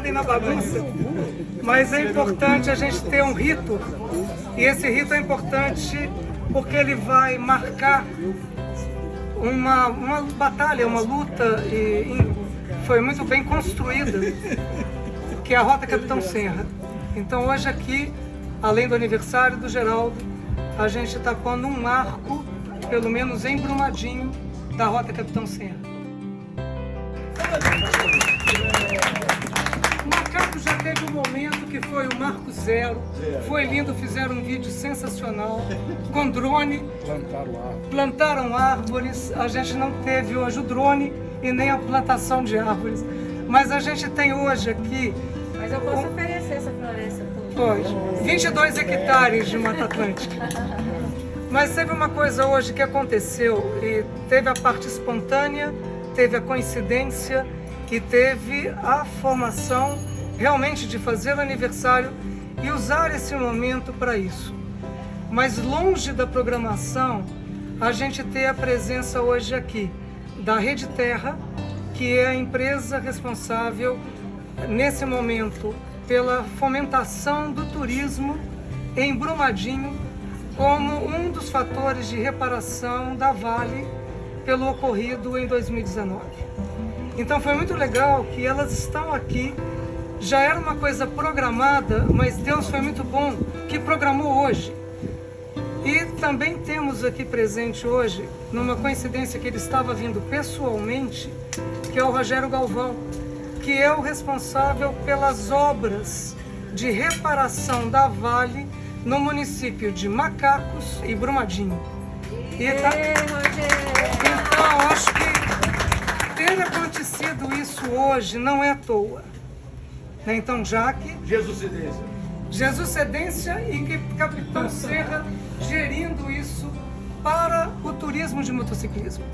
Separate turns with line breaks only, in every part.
ordem na bagunça, mas é importante a gente ter um rito, e esse rito é importante porque ele vai marcar uma, uma batalha, uma luta, e, e foi muito bem construída, que é a Rota Capitão Serra. Então hoje aqui, além do aniversário do Geraldo, a gente está pondo um marco, pelo menos em Brumadinho, da Rota Capitão Serra. O Macaco já teve um momento que foi o marco zero, foi lindo, fizeram um vídeo sensacional, com drone, plantaram árvores, a gente não teve hoje o drone e nem a plantação de árvores, mas a gente tem hoje aqui...
Mas eu posso oferecer essa floresta
Pois, 22 hectares de Mata Atlântica. Mas teve uma coisa hoje que aconteceu, e teve a parte espontânea, teve a coincidência e teve a formação realmente de fazer o aniversário e usar esse momento para isso. Mas longe da programação, a gente tem a presença hoje aqui da Rede Terra, que é a empresa responsável nesse momento pela fomentação do turismo em Brumadinho como um dos fatores de reparação da Vale pelo ocorrido em 2019. Então foi muito legal que elas estão aqui, já era uma coisa programada, mas Deus foi muito bom que programou hoje. E também temos aqui presente hoje, numa coincidência que ele estava vindo pessoalmente, que é o Rogério Galvão, que é o responsável pelas obras de reparação da Vale no município de Macacos e Brumadinho.
E tá...
Então, acho que ter acontecido isso hoje não é à toa. Né? Então, Jaque...
Jesus Cedência.
Jesus Cedência e Capitão Serra gerindo isso para o turismo de motociclismo.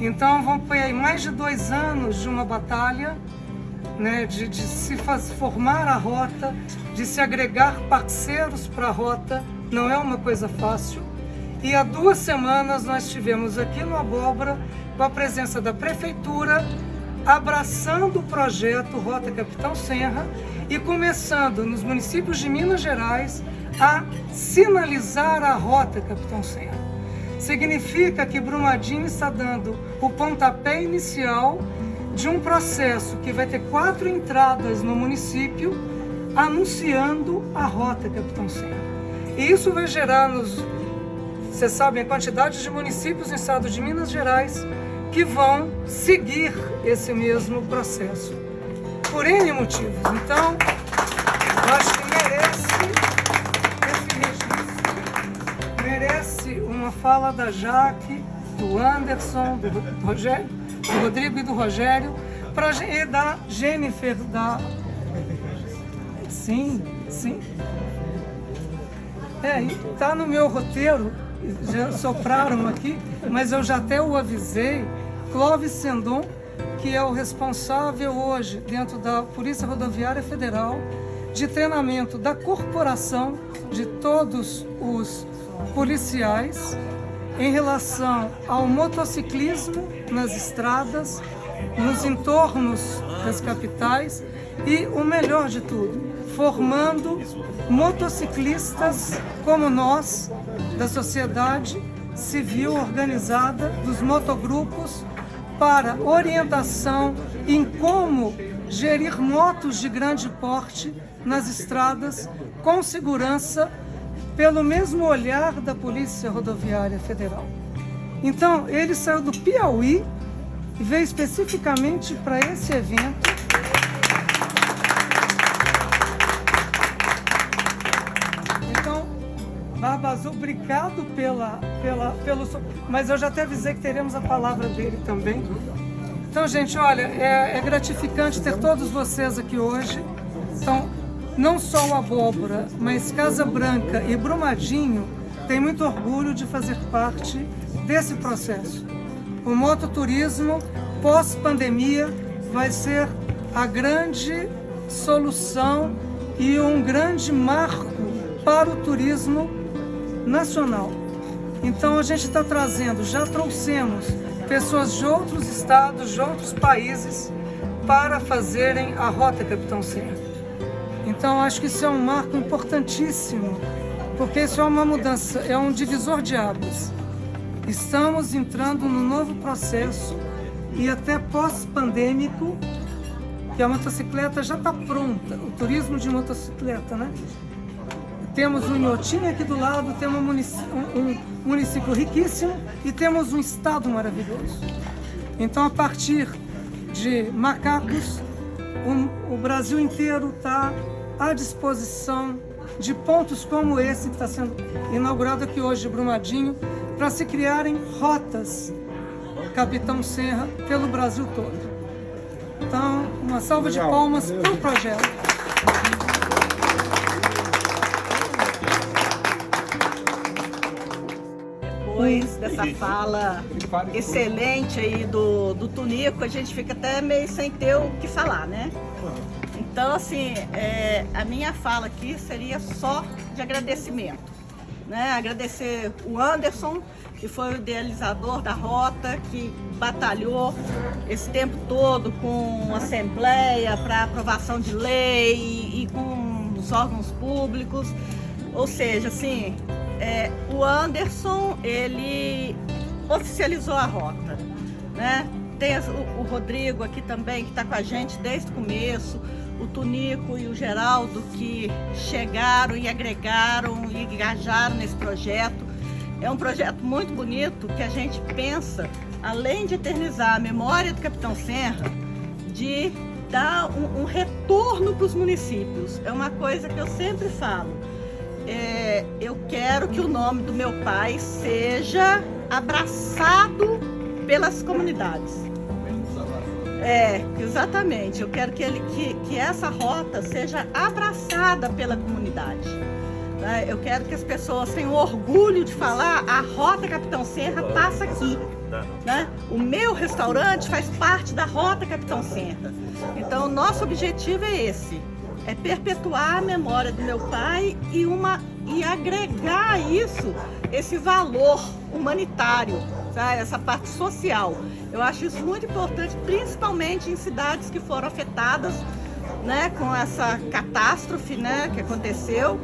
Então, vamos ter aí mais de dois anos de uma batalha né, de, de se faz, formar a rota, de se agregar parceiros para a rota, não é uma coisa fácil. E há duas semanas nós estivemos aqui no Abóbora com a presença da Prefeitura, abraçando o projeto Rota Capitão Serra e começando nos municípios de Minas Gerais a sinalizar a Rota Capitão Serra. Significa que Brumadinho está dando o pontapé inicial de um processo que vai ter quatro entradas no município anunciando a rota Capitão Serra. E isso vai gerar nos, vocês sabem, a quantidade de municípios no estado de Minas Gerais que vão seguir esse mesmo processo. Por N motivos. Então, eu acho que merece merece uma fala da Jaque, do Anderson, do Rogério, do Rodrigo e do Rogério, pra, e da Jennifer, da... Sim, sim. É, tá no meu roteiro, já sopraram aqui, mas eu já até o avisei, Clóvis Sendon, que é o responsável hoje, dentro da Polícia Rodoviária Federal, de treinamento da corporação de todos os policiais em relação ao motociclismo nas estradas, nos entornos das capitais e, o melhor de tudo, formando motociclistas como nós, da sociedade civil organizada, dos motogrupos, para orientação em como gerir motos de grande porte nas estradas com segurança pelo mesmo olhar da Polícia Rodoviária Federal. Então, ele saiu do Piauí e veio especificamente para esse evento. Barba Azul, obrigado pela, pela, pelo... Mas eu já até avisei que teremos a palavra dele também. Então, gente, olha, é, é gratificante ter todos vocês aqui hoje. Então, não só o Abóbora, mas Casa Branca e Brumadinho têm muito orgulho de fazer parte desse processo. O mototurismo pós-pandemia vai ser a grande solução e um grande marco para o turismo nacional. Então a gente está trazendo, já trouxemos pessoas de outros estados, de outros países, para fazerem a Rota Capitão Serra. Então, acho que isso é um marco importantíssimo, porque isso é uma mudança, é um divisor de águas. Estamos entrando num novo processo e até pós-pandêmico, que a motocicleta já está pronta, o turismo de motocicleta, né? Temos um Inhotim aqui do lado, temos um município, um município riquíssimo e temos um estado maravilhoso. Então, a partir de macacos, o, o Brasil inteiro está à disposição de pontos como esse que está sendo inaugurado aqui hoje, Brumadinho, para se criarem rotas Capitão Serra pelo Brasil todo. Então, uma salva de palmas para o projeto.
Depois dessa fala excelente aí do, do Tunico, a gente fica até meio sem ter o que falar, né? Então, assim, é, a minha fala aqui seria só de agradecimento. Né? Agradecer o Anderson, que foi o idealizador da rota, que batalhou esse tempo todo com assembleia para aprovação de lei e, e, com os órgãos públicos. Ou seja, assim, é, o Anderson, ele oficializou a rota, né? Tem o, o Rodrigo aqui também, que está com a gente desde o começo, o Tunico e o Geraldo, que chegaram e agregaram e engajaram nesse projeto. É um projeto muito bonito que a gente pensa, além de eternizar a memória do Capitão Serra, de dar um, um retorno para os municípios. É uma coisa que eu sempre falo. É, eu quero que o nome do meu pai seja abraçado pelas comunidades. É, exatamente. Eu quero que, ele, que, que essa rota seja abraçada pela comunidade. Né? Eu quero que as pessoas tenham orgulho de falar a Rota Capitão Serra passa aqui. Né? O meu restaurante faz parte da Rota Capitão Serra. Então, o nosso objetivo é esse. É perpetuar a memória do meu pai e, uma, e agregar isso esse valor humanitário, sabe? essa parte social. Eu acho isso muito importante, principalmente em cidades que foram afetadas né, com essa catástrofe né, que aconteceu,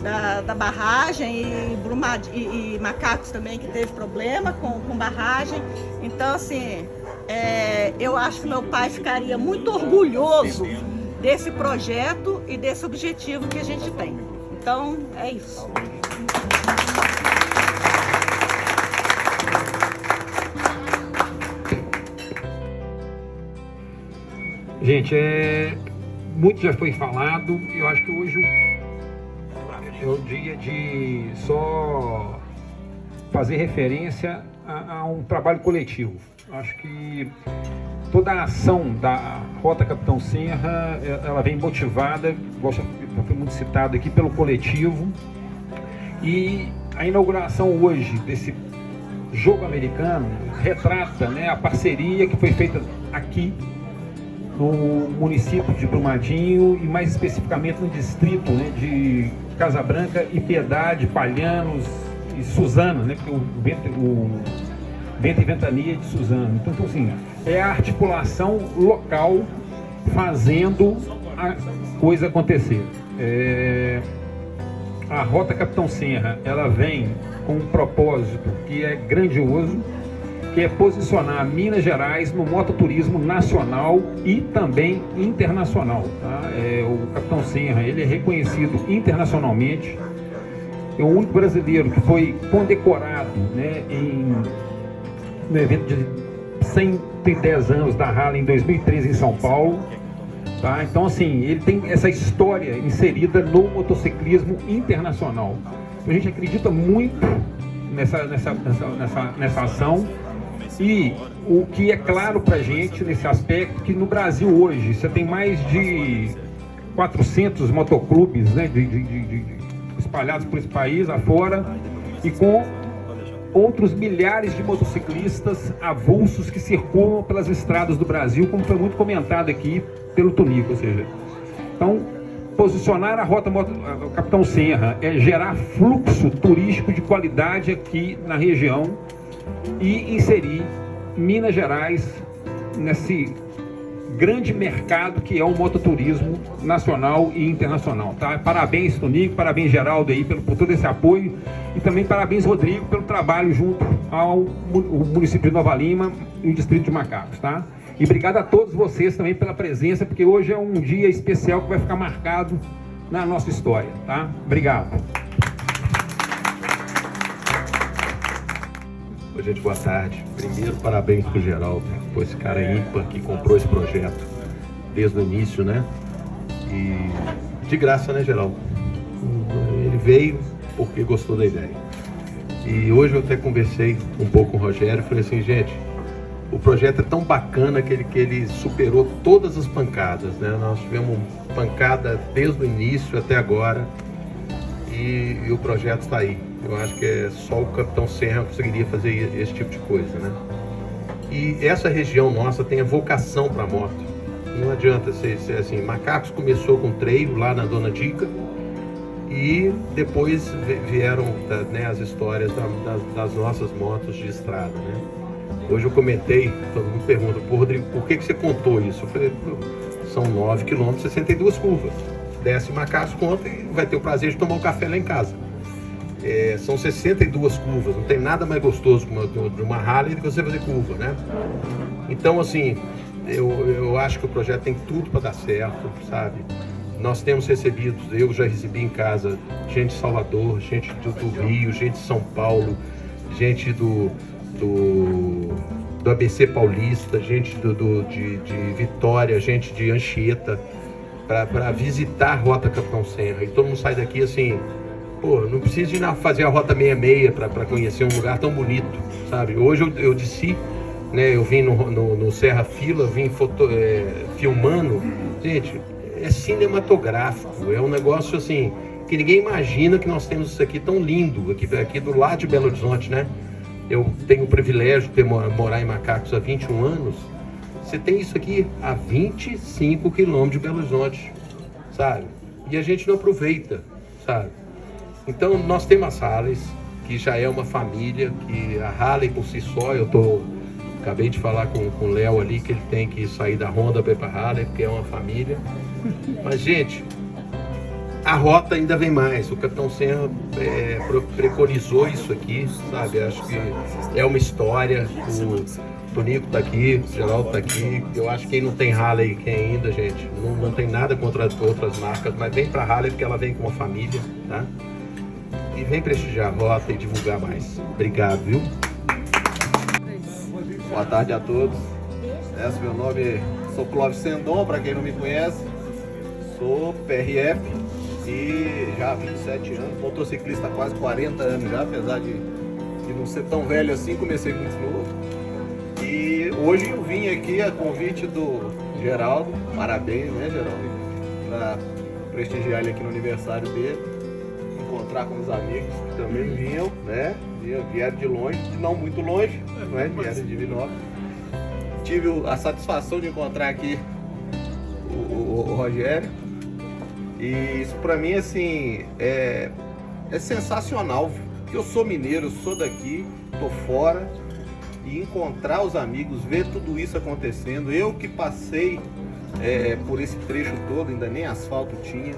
da, da barragem e, Brumad, e, e, Macacos também que teve problema com, com barragem. Então, assim, é, eu acho que meu pai ficaria muito orgulhoso desse projeto e desse objetivo que a gente tem. Então, é isso.
Gente, é, muito já foi falado. Eu acho que hoje é o dia de só fazer referência a, a um trabalho coletivo. Acho que toda a ação da Rota Capitão Serra, é, ela vem motivada, gosta, foi muito citado aqui, pelo coletivo. E a inauguração hoje desse jogo americano retrata né, a parceria que foi feita aqui no município de Brumadinho e mais especificamente no distrito né, de Casa Branca e Piedade, Palhanos e Suzano, né, porque o vento, o vento e ventania de Suzano. Então, então, assim, é a articulação local fazendo a coisa acontecer. É... A Rota Capitão Serra, ela vem com um propósito que é grandioso, que é posicionar Minas Gerais no mototurismo nacional e também internacional. Tá? É, o Capitão Serra ele é reconhecido internacionalmente, é o único brasileiro que foi condecorado né, em, no evento de 110 anos da Rala em 2013 em São Paulo. Tá? Então, assim, ele tem essa história inserida no motociclismo internacional. A gente acredita muito nessa, nessa, nessa, nessa, ação e o que é claro para gente nesse aspecto, que no Brasil hoje você tem mais de 400 motoclubes né, de, de, de, espalhados por esse país afora e com outros milhares de motociclistas avulsos que circulam pelas estradas do Brasil, como foi muito comentado aqui pelo Tonico, ou seja, então posicionar a rota a Capitão Serra é gerar fluxo turístico de qualidade aqui na região e inserir Minas Gerais nesse grande mercado que é o mototurismo nacional e internacional. Tá? Parabéns, Tonico, parabéns, Geraldo, aí, pelo, por todo esse apoio e também parabéns, Rodrigo, pelo trabalho junto ao município de Nova Lima e o Distrito de Macacos. Tá? E obrigado a todos vocês também pela presença, porque hoje é um dia especial que vai ficar marcado na nossa história. Tá? Obrigado.
Gente, boa tarde. Primeiro, parabéns pro Geraldo, por esse cara ímpar que comprou esse projeto desde o início, né? E de graça, né, Geraldo? Ele veio porque gostou da ideia. E hoje eu até conversei um pouco com o Rogério falei assim, gente, o projeto é tão bacana que ele, que ele superou todas as pancadas, né? Nós tivemos pancada desde o início até agora e, e o projeto está aí. Eu acho que é só o Capitão Serra conseguiria fazer esse tipo de coisa, né? E essa região nossa tem a vocação para moto. Não adianta ser, ser, assim. Macacos começou com treino lá na Dona Dica e depois vieram né, as histórias das, das, nossas motos de estrada, né? Hoje eu comentei, todo mundo pergunta, por Rodrigo, por que, que você contou isso? Eu falei, são 9 quilômetros, 62 curvas. Desce Macacos, conta e vai ter o prazer de tomar um café lá em casa. É, são 62 curvas, não tem nada mais gostoso de uma Harley do que você fazer curva, né? Então, assim, eu, eu acho que o projeto tem tudo para dar certo, sabe? Nós temos recebido, eu já recebi em casa gente de Salvador, gente do, do Rio, gente de São Paulo, gente do, do, do ABC Paulista, gente do, do de, de, Vitória, gente de Anchieta, para visitar a Rota Capitão Serra. E todo mundo sai daqui assim, pô, não preciso ir na, fazer a Rota 66 para conhecer um lugar tão bonito, sabe? Hoje eu, eu desci, né, eu vim no, no, no Serra Fila, vim foto, é, filmando. Gente, é cinematográfico, é um negócio assim, que ninguém imagina que nós temos isso aqui tão lindo, aqui, aqui do lado de Belo Horizonte, né? Eu tenho o privilégio de ter, morar em Macacos há 21 anos. Você tem isso aqui a 25 quilômetros de Belo Horizonte, sabe? E a gente não aproveita, sabe? Então nós temos as Harleys, que já é uma família, que a Harley por si só, eu tô, acabei de falar com, com o Léo ali, que ele tem que sair da Honda para ir para Harley, porque é uma família. Mas gente, a rota ainda vem mais. O Capitão Senna é, preconizou isso aqui, sabe? Acho que é uma história. O Tonico tá aqui, o Geraldo tá aqui. Eu acho que quem não tem Harley, quem ainda, gente, não, não tem nada contra outras marcas, mas vem pra Harley porque ela vem com uma família, tá? E vem prestigiar a rota e divulgar mais. Obrigado, viu?
Boa tarde a todos. Esse meu nome sou Clóvis Sendon, para quem não me conhece. Sou PRF e já há 27 anos, motociclista há quase 40 anos já, apesar de, de não ser tão velho assim, comecei muito novo. E hoje eu vim aqui a convite do Geraldo, parabéns, né Geraldo, para prestigiar ele aqui no aniversário dele encontrar com os amigos que também vinham, né? Vieram de longe, não muito longe, né? Vieram de Vinópolis. Tive a satisfação de encontrar aqui o, o, o Rogério. E isso pra mim, assim, é, é sensacional. Porque eu sou mineiro, sou daqui, tô fora. E encontrar os amigos, ver tudo isso acontecendo. Eu que passei é, por esse trecho todo, ainda nem asfalto tinha.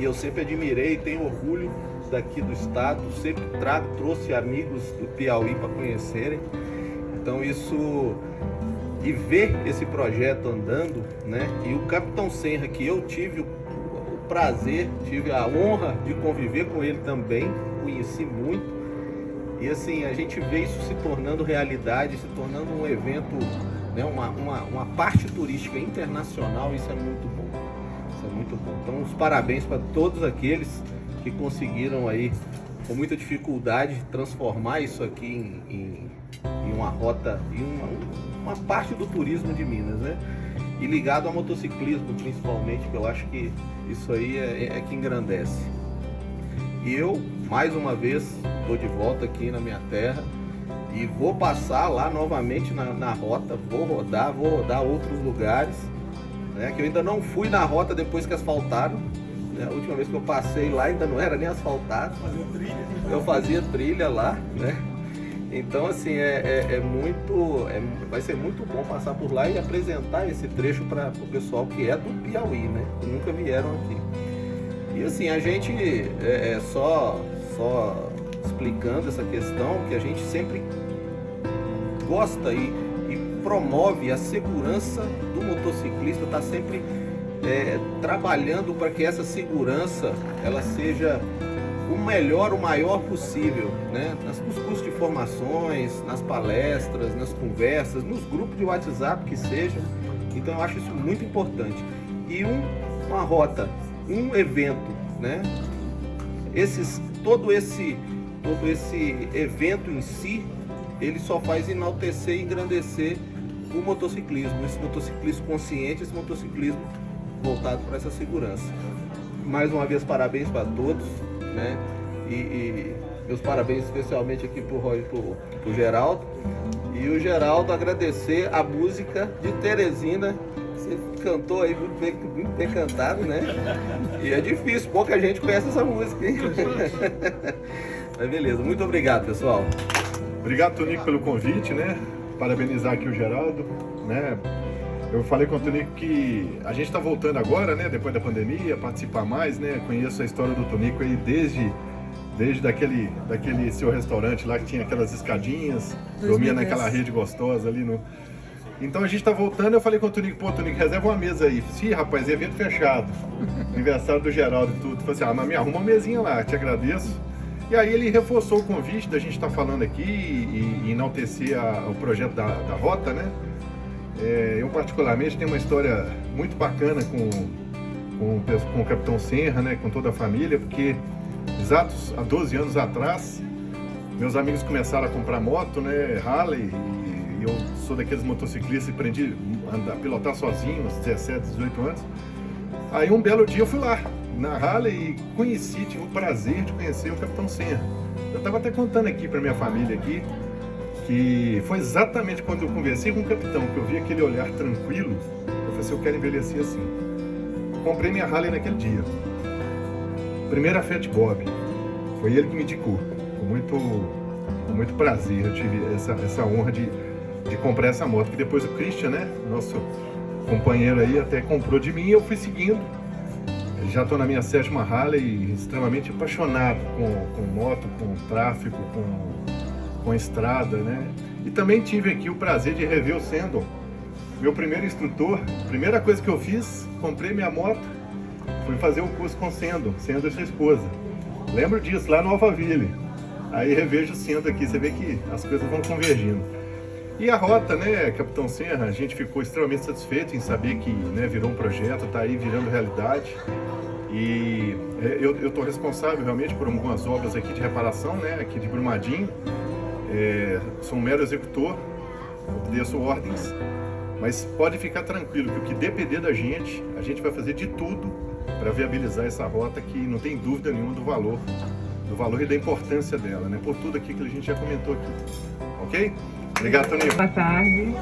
E eu sempre admirei, tenho orgulho daqui do estado, sempre trago, trouxe amigos do Piauí para conhecerem. Então isso e ver esse projeto andando, né? E o Capitão Senra que eu tive o, prazer, tive a honra de conviver com ele também, conheci muito. E assim, a gente vê isso se tornando realidade, se tornando um evento, né, uma, uma, uma parte turística internacional, isso é muito é muito bom. Então, os parabéns para todos aqueles que conseguiram aí, com muita dificuldade, transformar isso aqui em, em, em uma rota, em uma, uma, parte do turismo de Minas, né? E ligado ao motociclismo, principalmente, que eu acho que isso aí é, é que engrandece. E eu, mais uma vez, estou de volta aqui na minha terra e vou passar lá novamente na, na rota, vou rodar, vou rodar outros lugares, né? Que eu ainda não fui na rota depois que asfaltaram, né? A última vez que eu passei lá ainda não era nem asfaltado. Eu fazia trilha lá, né? Então, assim, é, é, é muito. É, vai ser muito bom passar por lá e apresentar esse trecho para o pessoal que é do Piauí, né? Que nunca vieram aqui. E assim, a gente é, é só, só explicando essa questão que a gente sempre gosta e promove a segurança do motociclista, está sempre é, trabalhando para que essa segurança ela seja o melhor, o maior possível, né? nos cursos de formações, nas palestras, nas conversas, nos grupos de WhatsApp que sejam. Então eu acho isso muito importante. E um, uma rota, um evento, né? Esses, todo esse todo esse evento em si, ele só faz enaltecer e engrandecer o motociclismo, esse motociclismo consciente, esse motociclismo voltado para essa segurança. Mais uma vez, parabéns para todos, né? E, e, meus parabéns especialmente aqui para o Roy e para o Geraldo. E o Geraldo agradecer a música de Teresina. Você cantou aí muito bem, muito bem cantado, né? E é difícil, pouca gente conhece essa música, hein? Mas beleza, muito obrigado, pessoal.
Obrigado, Tonico, pelo convite, né? Parabenizar aqui o Geraldo, né? Eu falei com o Tonico que a gente está voltando agora, né? Depois da pandemia, participar mais, né? Conheço a história do Tonico aí desde desde daquele, daquele seu restaurante lá que tinha aquelas escadinhas, 2010. dormia naquela rede gostosa ali no... Então a gente tá voltando, eu falei com o Tonico, pô, Tonico, reserva uma mesa aí. Sim, rapaz, evento fechado. Aniversário do Geraldo e tudo. Falei assim, ah, mas me arruma uma mesinha lá, te agradeço. E aí ele reforçou o convite da gente estar tá falando aqui e, e enaltecer a, o projeto da, da Rota, né? É, eu particularmente tenho uma história muito bacana com, com, com o Capitão Serra, né? Com toda a família, porque exatos há 12 anos atrás, meus amigos começaram a comprar moto, né? Harley, e, e eu sou daqueles motociclistas e aprendi a pilotar sozinho aos 17, 18 anos. Aí um belo dia eu fui lá, na Harley e conheci, tive o prazer de conhecer o Capitão Senra. Eu estava até contando aqui para minha família aqui, que foi exatamente quando eu conversei com o capitão, que eu vi aquele olhar tranquilo, eu falei assim, eu quero envelhecer assim. Comprei minha Harley naquele dia. Primeira Fiat Bob, foi ele que me indicou, com muito, com muito prazer, eu tive essa, essa honra de, de comprar essa moto, que depois o Christian, né, nosso companheiro aí, até comprou de mim e eu fui seguindo já estou na minha sétima Harley, extremamente apaixonado com, com moto, com tráfego, com, com estrada, né? E também tive aqui o prazer de rever o Sendon, meu primeiro instrutor. Primeira coisa que eu fiz, comprei minha moto, fui fazer o curso com o Sendon, Sendon e sua esposa. Lembro disso, lá no Alphaville. Aí revejo o Sendon aqui, você vê que as coisas vão convergindo. E a rota, né, Capitão Serra, a gente ficou extremamente satisfeito em saber que né, virou um projeto, está aí virando realidade. E é, eu estou responsável realmente por algumas obras aqui de reparação, né, aqui de Brumadinho. É, sou um mero executor, obedeço ordens, mas pode ficar tranquilo que o que depender da gente, a gente vai fazer de tudo para viabilizar essa rota que não tem dúvida nenhuma do valor, do valor e da importância dela, né, por tudo aqui que a gente já comentou aqui. Ok? Obrigado, Toninho.
Boa tarde.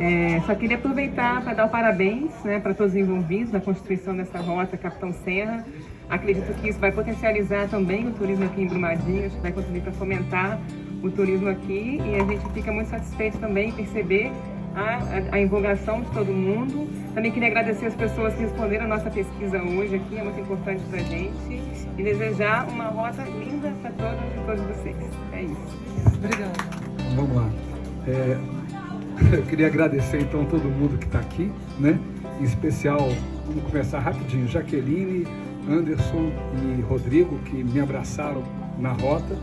É, só queria aproveitar para dar parabéns né, para todos os envolvidos na constituição dessa rota Capitão Serra. Acredito que isso vai potencializar também o turismo aqui em Brumadinho, acho que vai contribuir para fomentar o turismo aqui e a gente fica muito satisfeito também em perceber a, a, a empolgação de todo mundo. Também queria agradecer as pessoas que responderam a nossa pesquisa hoje aqui, é muito importante para a gente. E desejar uma rota linda para todos e todos vocês. É isso.
Obrigada.
Vamos lá. É, eu queria agradecer então todo mundo que está aqui, né? Em especial, vamos começar rapidinho, Jaqueline, Anderson e Rodrigo, que me abraçaram na rota,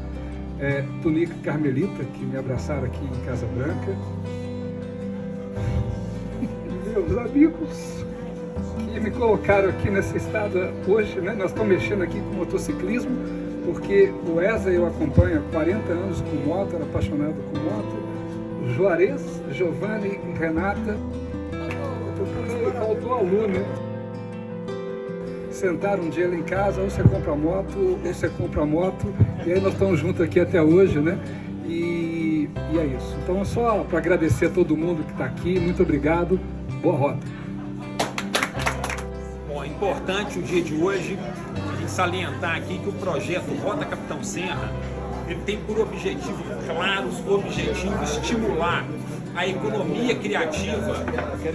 é, Tunica e Carmelita, que me abraçaram aqui em Casa Branca, meus amigos que me colocaram aqui nessa estrada hoje, né? Nós estamos mexendo aqui com motociclismo, porque o ESA eu acompanho há 40 anos com moto, era apaixonado com moto, Juarez, Giovanni e Renata. Faltou aluno, né? Sentaram um dia lá em casa, ou você compra moto, ou você compra moto, e aí nós estamos juntos aqui até hoje, né? É isso. Então, só para agradecer a todo mundo que está aqui, muito obrigado, boa rota.
Bom, é importante o dia de hoje a gente salientar aqui que o projeto Rota Capitão Serra
ele tem por objetivo claro, objetivo estimular a economia criativa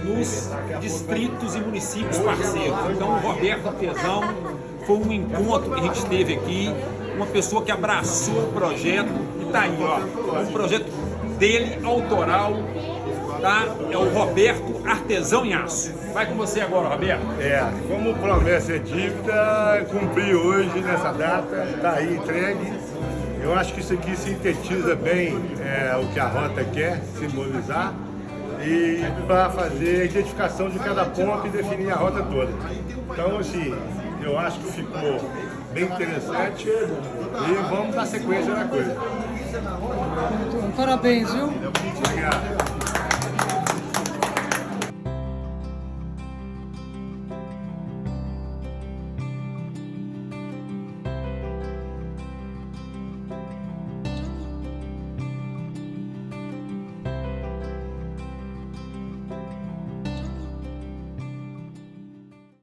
nos distritos e municípios parceiros. Então, o Roberto Artesão foi um encontro que a gente teve aqui, uma pessoa que abraçou o projeto e está aí, ó, um projeto dele, autoral, tá? É o Roberto Artesão em Aço. Vai com você agora, Roberto.
É, como promessa é dívida, cumpri hoje nessa data, está aí entregue. Eu acho que isso aqui sintetiza bem é, o que a rota quer simbolizar e para fazer a identificação de cada ponto e definir a rota toda. Então, assim, eu acho que ficou bem interessante e vamos dar sequência na coisa.
Parabéns, viu?
Obrigado.